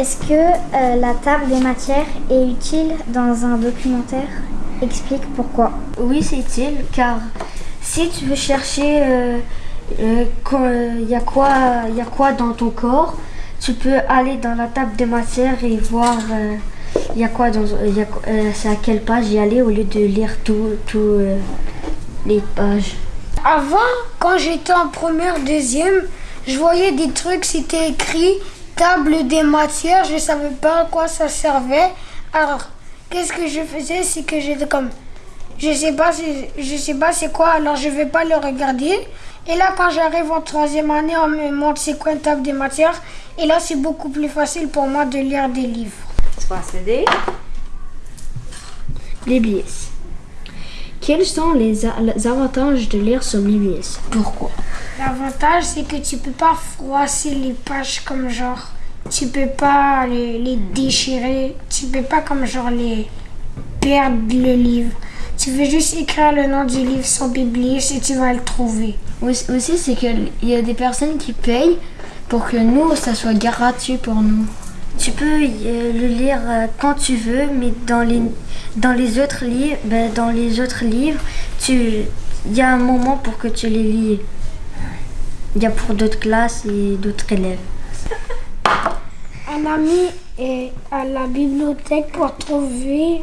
Est-ce que euh, la table des matières est utile dans un documentaire? Explique pourquoi. Oui, c'est utile car si tu veux chercher euh, euh, il y, a quoi, y a quoi dans ton corps, tu peux aller dans la table des matières et voir il y a quoi dans c'est à quelle page y aller au lieu de lire tous les pages. Avant, quand j'étais en première, deuxième, je voyais des trucs, c'était écrit table des matières, je savais pas à quoi ça servait. Alors, qu'est-ce que je faisais? C'est que j'étais comme, je sais pas, je sais pas c'est quoi, alors je vais pas le regarder. Et là, quand j'arrive en troisième année, on me montre c'est quoi une table des matières. Et là, c'est beaucoup plus facile pour moi de lire des livres. Les Quels sont les, avantages de lire sur l'IBS Pourquoi? L'avantage, c'est que tu peux pas froisser les pages comme genre. Tu peux pas les, déchirer. Tu peux pas comme genre les perdre le livre. Tu veux juste écrire le nom du livre sur Biblius et tu vas le trouver. Aussi, c'est qu'il y a des personnes qui payent pour que nous, ça soit gratuit pour nous. Tu peux euh, le lire euh, quand tu veux, mais dans les, dans les autres livres, ben, dans les autres livres, il y a un moment pour que tu les lis. Il y a pour d'autres classes et d'autres élèves. Un ami est à la bibliothèque pour trouver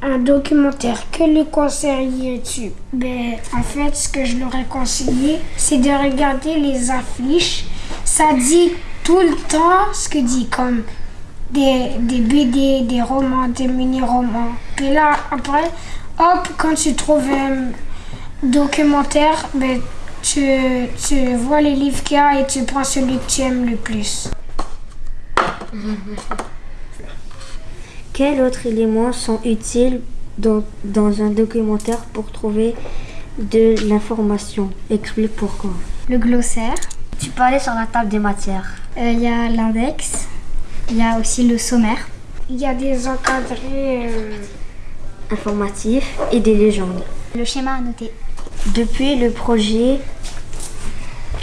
un documentaire. Que lui conseillerais-tu? Ben, En fait, ce que je leur ai conseillé, c'est de regarder les affiches. Ça dit tout le temps ce que dit, comme des, des BD, des romans, des mini-romans. Puis là, après, hop, quand tu trouves un documentaire, ben, tu, tu vois les livres qu'il y a et tu prends celui que tu aimes le plus. Quels autres éléments sont utiles dans, dans un documentaire pour trouver de l'information? Explique pourquoi. Le glossaire. Tu peux aller sur la table des matières. Euh, il y a l'index. Il y a aussi le sommaire. Il y a des encadrés euh, informatifs et des légendes. Le schéma à noter. Depuis le projet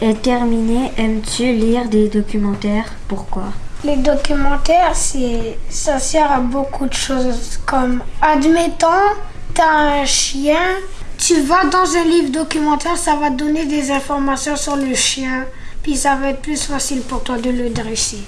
est terminé, aimes-tu lire des documentaires? Pourquoi? Les documentaires, c'est, ça sert à beaucoup de choses. Comme, admettons, tu as un chien, tu vas dans un livre documentaire, ça va te donner des informations sur le chien, puis ça va être plus facile pour toi de le dresser.